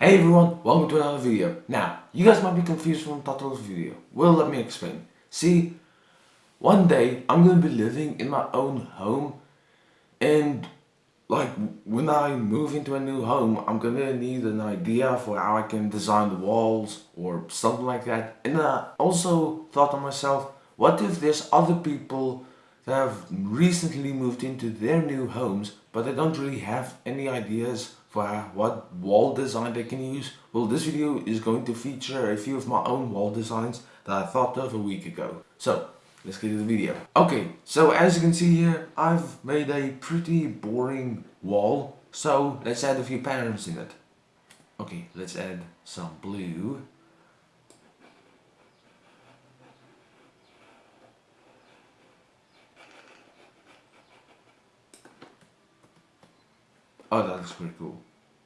Hey everyone, welcome to another video. Now, you guys might be confused from Tato's video. Well, let me explain. See, one day I'm gonna be living in my own home and like when I move into a new home, I'm gonna need an idea for how I can design the walls or something like that. And I also thought to myself, what if there's other people that have recently moved into their new homes but they don't really have any ideas for what wall design they can use? Well, this video is going to feature a few of my own wall designs that I thought of a week ago. So, let's get to the video. Okay, so as you can see here, I've made a pretty boring wall. So, let's add a few patterns in it. Okay, let's add some blue. Oh, that looks pretty cool.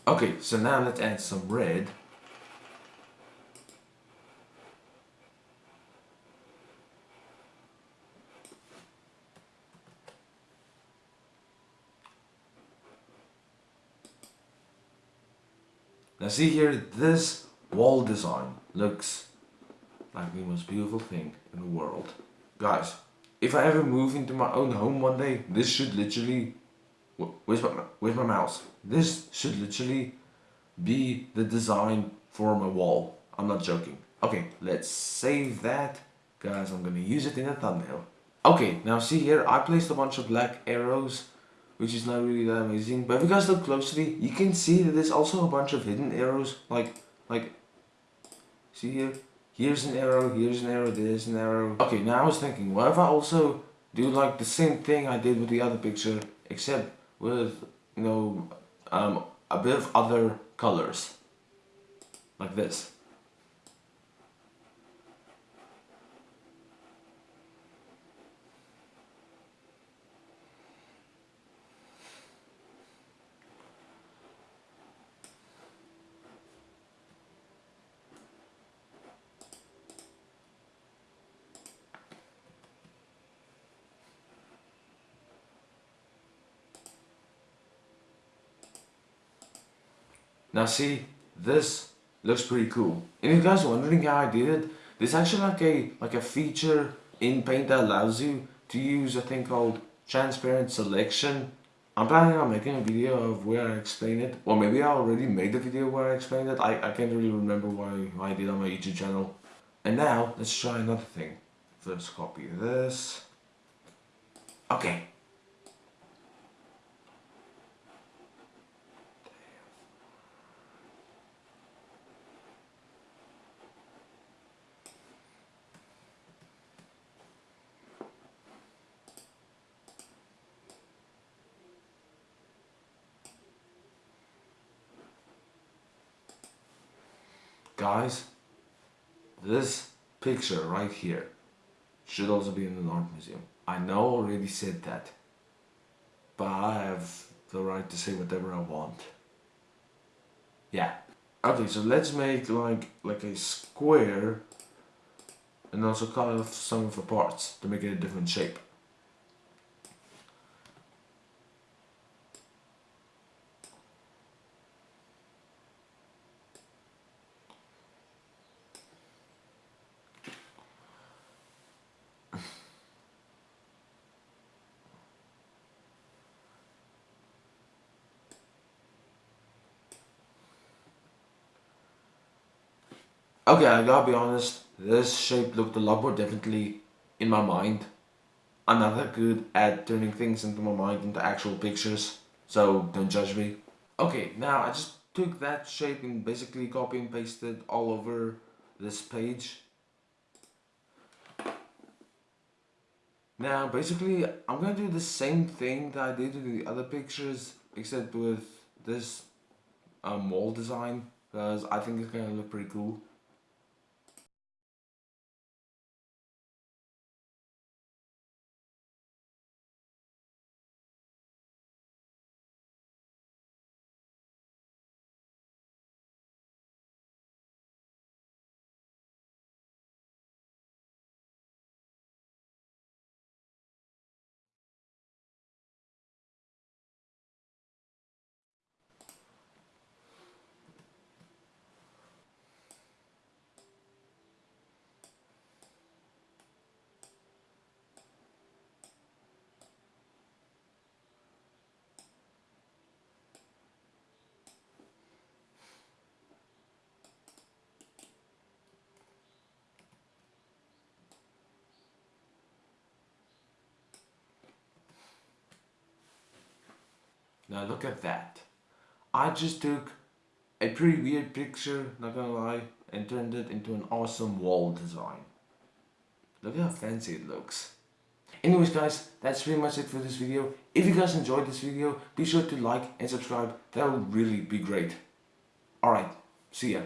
Okay, so now let's add some red. Now see here, this wall design looks like the most beautiful thing in the world. Guys, if I ever move into my own home one day, this should literally Where's my, where's my mouse? This should literally be the design for my wall. I'm not joking. Okay, let's save that. Guys, I'm gonna use it in a thumbnail. Okay, now see here, I placed a bunch of black arrows, which is not really that amazing. But if you guys look closely, you can see that there's also a bunch of hidden arrows. Like, like, see here? Here's an arrow, here's an arrow, there's an arrow. Okay, now I was thinking, what if I also do like the same thing I did with the other picture, except with you know um, a bit of other colors like this Now see, this looks pretty cool. And if you guys are wondering how I did it, there's actually like a like a feature in Paint that allows you to use a thing called transparent selection. I'm planning on making a video of where I explain it. Or maybe I already made the video where I explained it. I, I can't really remember why I did on my YouTube channel. And now, let's try another thing. First copy this. Okay, Guys, this picture right here should also be in an art museum. I know already said that, but I have the right to say whatever I want. Yeah. Okay, so let's make like like a square and also cut off some of the parts to make it a different shape. Okay, I gotta be honest, this shape looked a lot more differently in my mind. I'm not that good at turning things into my mind into actual pictures, so don't judge me. Okay, now I just took that shape and basically copy and pasted all over this page. Now, basically, I'm gonna do the same thing that I did with the other pictures, except with this um, wall design, because I think it's gonna look pretty cool. Now look at that. I just took a pretty weird picture, not gonna lie, and turned it into an awesome wall design. Look how fancy it looks. Anyways guys, that's pretty much it for this video. If you guys enjoyed this video, be sure to like and subscribe. That would really be great. Alright, see ya.